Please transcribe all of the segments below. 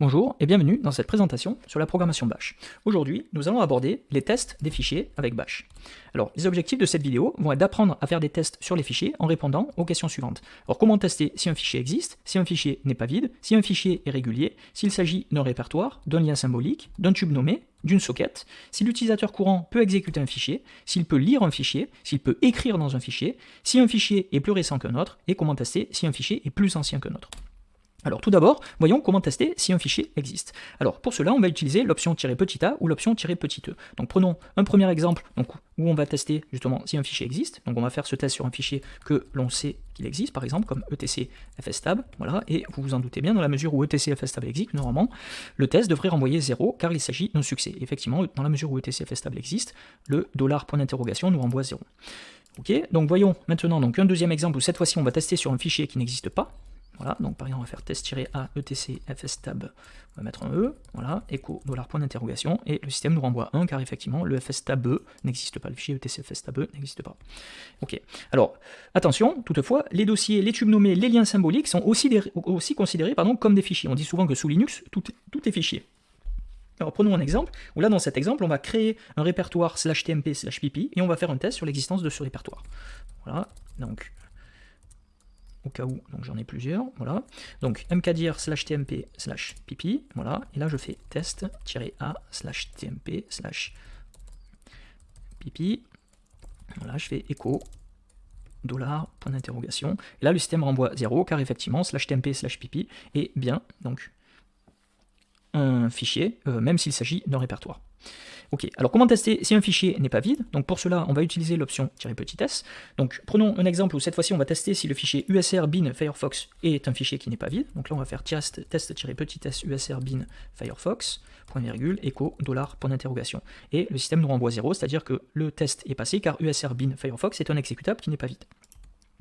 Bonjour et bienvenue dans cette présentation sur la programmation Bash. Aujourd'hui, nous allons aborder les tests des fichiers avec Bash. Alors, les objectifs de cette vidéo vont être d'apprendre à faire des tests sur les fichiers en répondant aux questions suivantes. Alors, comment tester si un fichier existe, si un fichier n'est pas vide, si un fichier est régulier, s'il s'agit d'un répertoire, d'un lien symbolique, d'un tube nommé, d'une socket, si l'utilisateur courant peut exécuter un fichier, s'il peut lire un fichier, s'il peut écrire dans un fichier, si un fichier est plus récent qu'un autre, et comment tester si un fichier est plus ancien qu'un autre. Alors tout d'abord, voyons comment tester si un fichier existe. Alors pour cela, on va utiliser l'option "-petit a ou l'option "-petit e". Donc prenons un premier exemple où on va tester justement si un fichier existe. Donc on va faire ce test sur un fichier que l'on sait qu'il existe, par exemple comme etc fstab. Voilà, et vous vous en doutez bien, dans la mesure où etc fstab existe, normalement, le test devrait renvoyer 0 car il s'agit d'un succès. effectivement, dans la mesure où etc fstab existe, le dollar point d'interrogation nous renvoie 0. Ok, donc voyons maintenant donc un deuxième exemple où cette fois-ci on va tester sur un fichier qui n'existe pas. Voilà, donc par exemple, on va faire test-a etc fstab, on va mettre un E, voilà, echo dollar point d'interrogation, et le système nous renvoie 1 car effectivement le fstab n'existe pas, le fichier etc fstab n'existe pas. Ok, alors attention, toutefois, les dossiers, les tubes nommés, les liens symboliques sont aussi, aussi considérés comme des fichiers. On dit souvent que sous Linux, tout, tout est fichier. Alors prenons un exemple, où là dans cet exemple, on va créer un répertoire slash tmp slash pp, et on va faire un test sur l'existence de ce répertoire. Voilà, donc au cas où, donc j'en ai plusieurs, voilà. Donc mkdir slash tmp slash pipi, voilà, et là je fais test-a slash tmp slash pipi, voilà, je fais echo dollar, point d'interrogation, et là le système renvoie 0, car effectivement, slash tmp slash pipi est bien, donc un fichier, euh, même s'il s'agit d'un répertoire. Ok, alors comment tester si un fichier n'est pas vide? Donc pour cela, on va utiliser l'option "-petit s". Donc prenons un exemple où cette fois-ci, on va tester si le fichier usr bin firefox est un fichier qui n'est pas vide. Donc là, on va faire test-petit s usr bin firefox, point virgule, echo, dollar, point d'interrogation. Et le système nous renvoie 0, c'est-à-dire que le test est passé car usr bin firefox est un exécutable qui n'est pas vide.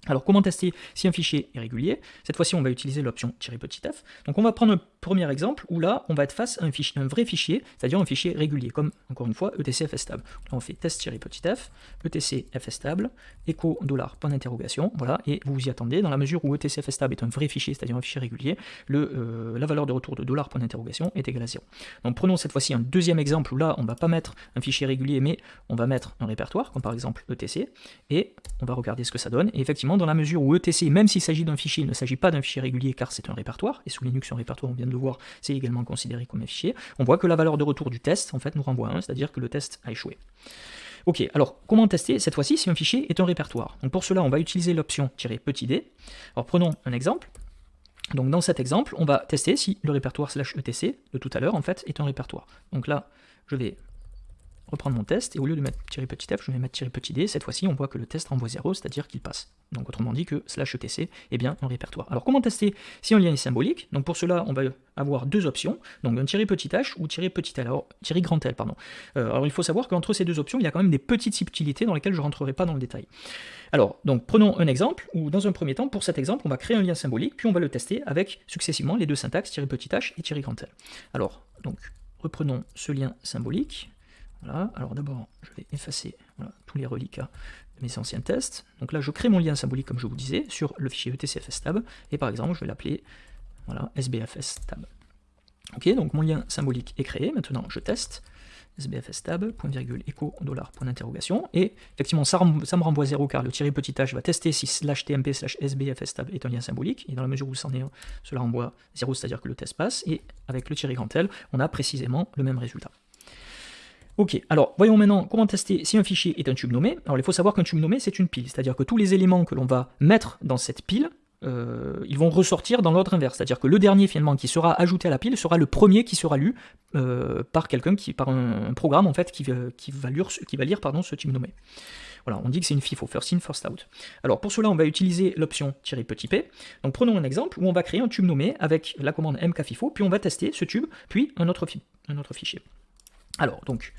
Alors comment tester si un fichier est régulier? Cette fois-ci on va utiliser l'option "-f". Donc on va prendre un premier exemple où là on va être face à un, vrai fichier, c'est-à-dire un fichier régulier, comme encore une fois etc fstable. Donc on fait test-f, etc fstable, echo dollar point d'interrogation, voilà, et vous vous y attendez, dans la mesure où etc fstable est un vrai fichier, c'est-à-dire un fichier régulier, euh, la valeur de retour de dollar point d'interrogation est égale à 0. Donc prenons cette fois-ci un deuxième exemple où là on ne va pas mettre un fichier régulier, mais on va mettre un répertoire, comme par exemple etc, et on va regarder ce que ça donne, et effectivement dans la mesure où etc, même s'il s'agit d'un fichier, il ne s'agit pas d'un fichier régulier car c'est un répertoire, et sous Linux un répertoire, on vient de le voir, c'est également considéré comme un fichier, on voit que la valeur de retour du test en fait nous renvoie 1, c'est-à-dire que le test a échoué. Ok, alors comment tester cette fois-ci si un fichier est un répertoire? Donc pour cela, on va utiliser l'option "-petit d". Alors prenons un exemple. Donc dans cet exemple, on va tester si le répertoire slash etc de tout à l'heure en fait est un répertoire. Donc là, je vais reprendre mon test, et au lieu de mettre petit f, je vais mettre petit d. Cette fois-ci, on voit que le test renvoie 0, c'est-à-dire qu'il passe. Donc autrement dit que slash etc est bien un répertoire. Alors comment tester si un lien est symbolique? Donc pour cela, on va avoir deux options, donc un petit h ou petit l, alors grand L, pardon. Euh, alors il faut savoir qu'entre ces deux options, il y a quand même des petites subtilités dans lesquelles je ne rentrerai pas dans le détail. Alors, donc prenons un exemple, où dans un premier temps, pour cet exemple, on va créer un lien symbolique, puis on va le tester avec successivement les deux syntaxes petit h et grand L. Alors, donc, reprenons ce lien symbolique, alors d'abord, je vais effacer tous les reliquats de mes anciens tests. Donc là, je crée mon lien symbolique, comme je vous disais, sur le fichier etcfstab, et par exemple, je vais l'appeler voilà, sbfstab. Ok, donc mon lien symbolique est créé, maintenant je teste, sbfstab, point virgule, dollar, point et effectivement ça, me renvoie 0 car le tiré petit h va tester si slash tmp slash sbfstab est un lien symbolique, et dans la mesure où c'en est cela renvoie 0, c'est-à-dire que le test passe, et avec le tiré grand L, on a précisément le même résultat. Ok, alors voyons maintenant comment tester si un fichier est un tube nommé. Alors il faut savoir qu'un tube nommé c'est une pile, c'est-à-dire que tous les éléments que l'on va mettre dans cette pile, euh, ils vont ressortir dans l'ordre inverse, c'est-à-dire que le dernier finalement qui sera ajouté à la pile sera le premier qui sera lu euh, par quelqu'un qui, par un, programme en fait qui, qui va lire, ce tube nommé. Voilà, on dit que c'est une FIFO, first in, first out. Alors pour cela, on va utiliser l'option "-p". Donc prenons un exemple où on va créer un tube nommé avec la commande mkfifo, puis on va tester ce tube, puis un autre fichier. Alors, donc,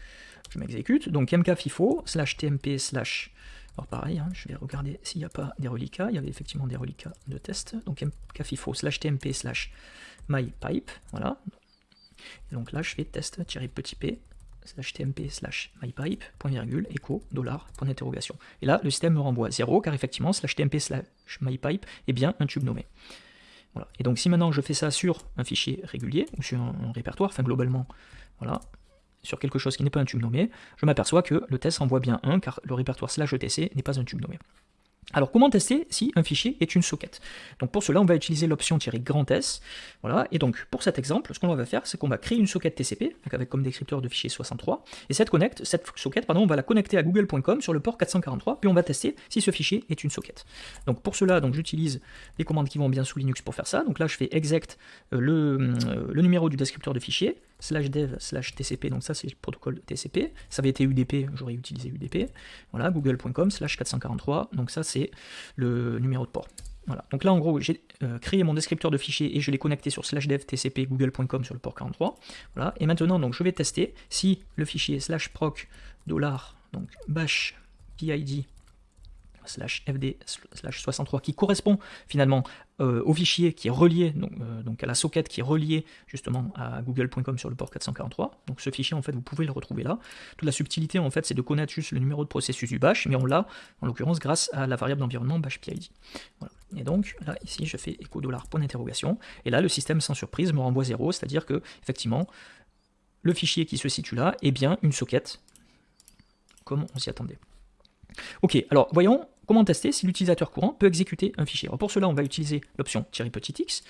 je m'exécute, donc mkfifo, slash tmp, slash... Alors pareil, hein, je vais regarder s'il n'y a pas des reliquats, il y avait effectivement des reliquats de test, donc mkfifo, slash tmp, slash mypipe, voilà. Et donc là, je fais test-petit p, slash tmp, slash mypipe, point virgule, echo, dollar, point d'interrogation. Et là, le système me renvoie 0, car effectivement, slash tmp, slash mypipe est bien un tube nommé. Voilà. Et donc si maintenant je fais ça sur un fichier régulier, ou sur un, répertoire, enfin globalement, voilà, sur quelque chose qui n'est pas un tube nommé, je m'aperçois que le test envoie bien 1, car le répertoire slash etc n'est pas un tube nommé. Alors comment tester si un fichier est une socket? Donc pour cela on va utiliser l'option grand S. Voilà, et donc pour cet exemple, ce qu'on va faire, c'est qu'on va créer une socket TCP, avec comme descripteur de fichier 63, et cette, connect, cette socket, pardon, on va la connecter à google.com sur le port 443, puis on va tester si ce fichier est une socket. Donc pour cela, j'utilise les commandes qui vont bien sous Linux pour faire ça. Donc là je fais exec euh, le, euh, le numéro du descripteur de fichier, slash dev slash tcp, donc ça c'est le protocole TCP, ça avait été UDP, j'aurais utilisé UDP, voilà, google.com slash 443, donc ça c'est le numéro de port. Voilà. Donc là, en gros, j'ai euh, créé mon descripteur de fichier et je l'ai connecté sur slash dev tcp google.com sur le port 43. Voilà. Et maintenant, donc, je vais tester si le fichier slash proc dollar donc bash pid slash fd slash 63 qui correspond finalement euh, au fichier qui est relié, donc, euh, à la socket qui est reliée justement à google.com sur le port 443. Donc ce fichier en fait vous pouvez le retrouver là. Toute la subtilité en fait c'est de connaître juste le numéro de processus du bash, mais on l'a en l'occurrence grâce à la variable d'environnement bash PID. Et donc là ici je fais echo dollar point d'interrogation, et là le système sans surprise me renvoie 0, c'est-à-dire que effectivement le fichier qui se situe là est bien une socket, comme on s'y attendait. Ok, alors voyons comment tester si l'utilisateur courant peut exécuter un fichier. pour cela, on va utiliser l'option petit x.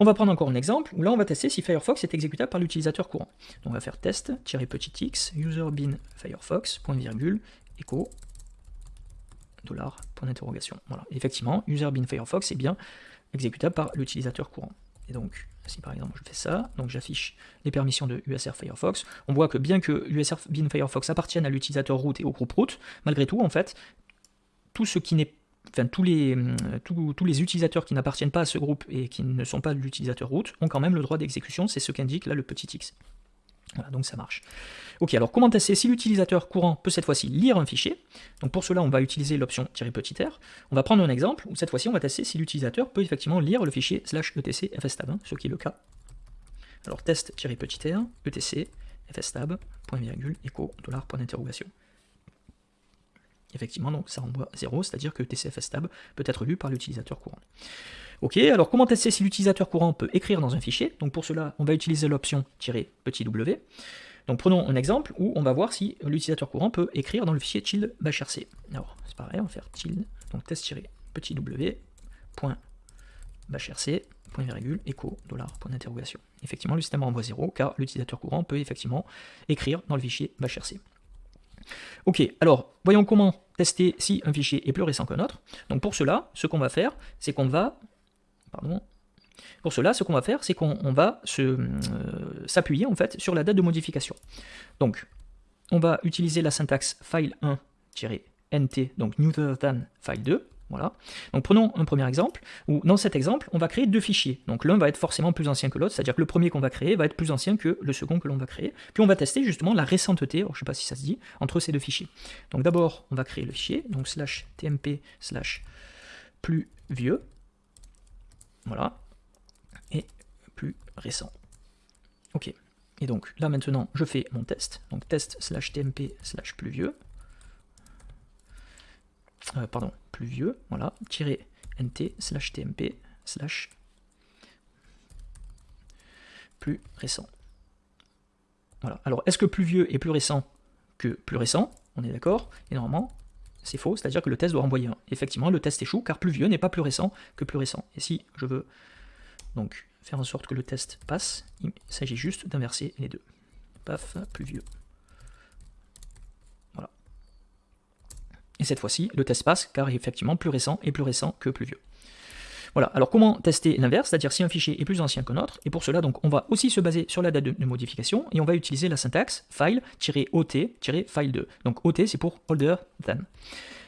On va prendre encore un exemple où là, on va tester si Firefox est exécutable par l'utilisateur courant. Donc on va faire test x user bin Firefox point virgule echo dollar point d'interrogation. Voilà, effectivement, user bin Firefox est bien exécutable par l'utilisateur courant. Et donc, si par exemple je fais ça, donc j'affiche les permissions de USR Firefox, on voit que bien que USR bin Firefox appartienne à l'utilisateur root et au groupe root, malgré tout, en fait, euh, tous, les utilisateurs qui n'appartiennent pas à ce groupe et qui ne sont pas l'utilisateur root ont quand même le droit d'exécution, c'est ce qu'indique là le petit x. Voilà, donc ça marche. Ok, alors comment tester si l'utilisateur courant peut cette fois-ci lire un fichier? Donc pour cela, on va utiliser l'option "-petit r". On va prendre un exemple où cette fois-ci, on va tester si l'utilisateur peut effectivement lire le fichier slash etc fstab, ce qui est le cas. Alors test-petit r, etc fstab, point virgule. Effectivement, donc ça renvoie 0, c'est-à-dire que tcfstab peut être lu par l'utilisateur courant. Ok, alors comment tester si l'utilisateur courant peut écrire dans un fichier Donc pour cela, on va utiliser l'option "-petit w". Donc prenons un exemple où on va voir si l'utilisateur courant peut écrire dans le fichier child bashrc. Alors c'est pareil, on va faire child, donc test-petit w, point bashrc, point virgule, echo, dollar, point d'interrogation. Effectivement, le système renvoie 0 car l'utilisateur courant peut effectivement écrire dans le fichier bashrc. Ok, alors voyons comment tester si un fichier est plus récent qu'un autre. Donc pour cela, ce qu'on va faire, c'est qu'on va... Pour cela, ce qu'on va faire, c'est qu'on va euh, s'appuyer en fait sur la date de modification. Donc, on va utiliser la syntaxe file1-nt, donc newer than file2, voilà. Donc prenons un premier exemple, où dans cet exemple, on va créer deux fichiers. Donc l'un va être forcément plus ancien que l'autre, c'est-à-dire que le premier qu'on va créer va être plus ancien que le second que l'on va créer. Puis on va tester justement la récenteté, je ne sais pas si ça se dit, entre ces deux fichiers. Donc d'abord, on va créer le fichier, donc slash tmp slash plus vieux. Voilà. Et plus récent. Ok. Et donc là maintenant, je fais mon test. Donc test slash tmp slash plus vieux. Euh, pardon, plus vieux, voilà, tirer nt slash tmp slash plus récent. Voilà. Alors, est-ce que plus vieux est plus récent que plus récent? On est d'accord? Et normalement, c'est faux, c'est-à-dire que le test doit renvoyer un. Effectivement, le test échoue, car plus vieux n'est pas plus récent que plus récent. Et si je veux donc faire en sorte que le test passe, il s'agit juste d'inverser les deux. Paf, plus vieux. Et cette fois-ci, le test passe, car effectivement plus récent est plus récent que plus vieux. Voilà, alors comment tester l'inverse, c'est-à-dire si un fichier est plus ancien qu'un autre, et pour cela, donc, on va aussi se baser sur la date de, modification, et on va utiliser la syntaxe file-ot-file2. Donc ot, c'est pour older than.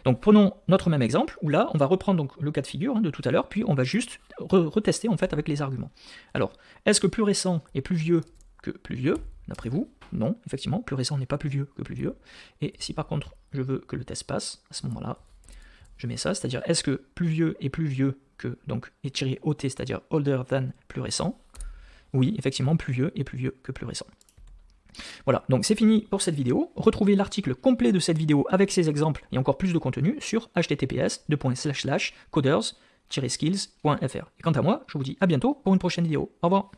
Donc prenons notre même exemple, où là, on va reprendre le cas de figure hein, de tout à l'heure, puis on va juste retester en fait avec les arguments. Alors, est-ce que plus récent est plus vieux que plus vieux, d'après vous non, effectivement, plus récent n'est pas plus vieux que plus vieux. Et si par contre je veux que le test passe, à ce moment-là, je mets ça, c'est-à-dire est-ce que plus vieux est plus vieux que, donc, et tiré OT, c'est-à-dire older than plus récent Oui, effectivement, plus vieux est plus vieux que plus récent. Voilà, donc c'est fini pour cette vidéo. Retrouvez l'article complet de cette vidéo avec ses exemples et encore plus de contenu sur https coders skills.fr. Et quant à moi, je vous dis à bientôt pour une prochaine vidéo. Au revoir